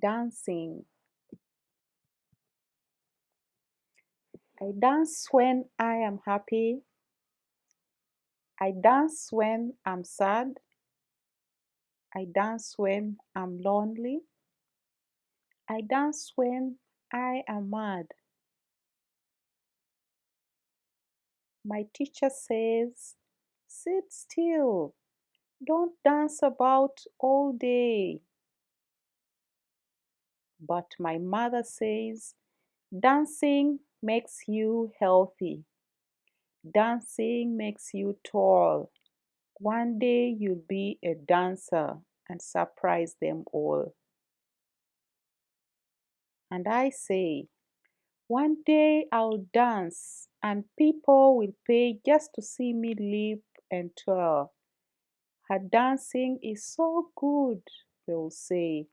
dancing. I dance when I am happy. I dance when I'm sad. I dance when I'm lonely. I dance when I am mad. My teacher says, Sit still, don't dance about all day. But my mother says, Dancing makes you healthy. Dancing makes you tall. One day you'll be a dancer and surprise them all. And I say, one day I'll dance and people will pay just to see me leap and twirl. Her dancing is so good, they'll say.